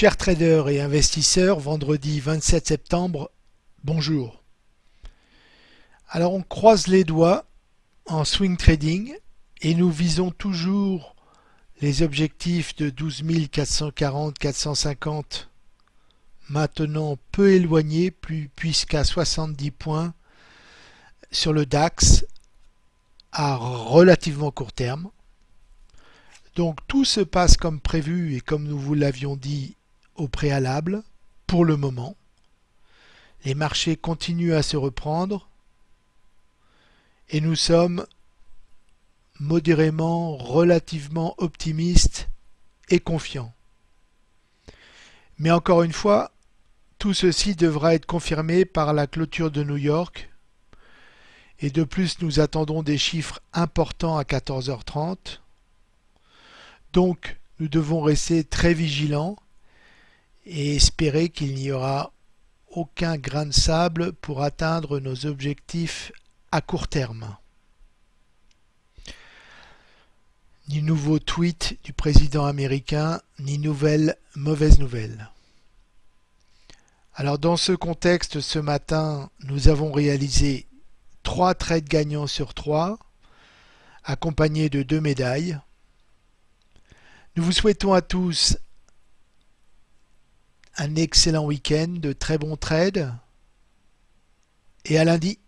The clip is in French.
Chers traders et investisseurs, vendredi 27 septembre, bonjour. Alors on croise les doigts en swing trading et nous visons toujours les objectifs de 12 440 450 maintenant peu éloignés puisqu'à 70 points sur le DAX à relativement court terme. Donc tout se passe comme prévu et comme nous vous l'avions dit au préalable pour le moment. Les marchés continuent à se reprendre et nous sommes modérément, relativement optimistes et confiants. Mais encore une fois, tout ceci devra être confirmé par la clôture de New York et de plus nous attendons des chiffres importants à 14h30. Donc nous devons rester très vigilants et espérer qu'il n'y aura aucun grain de sable pour atteindre nos objectifs à court terme. Ni nouveau tweet du président américain, ni nouvelle mauvaise nouvelle. Alors dans ce contexte, ce matin, nous avons réalisé trois trades gagnants sur trois, accompagnés de deux médailles. Nous vous souhaitons à tous un excellent week-end, de très bons trades et à lundi.